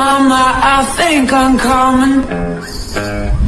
mama, I think I'm coming.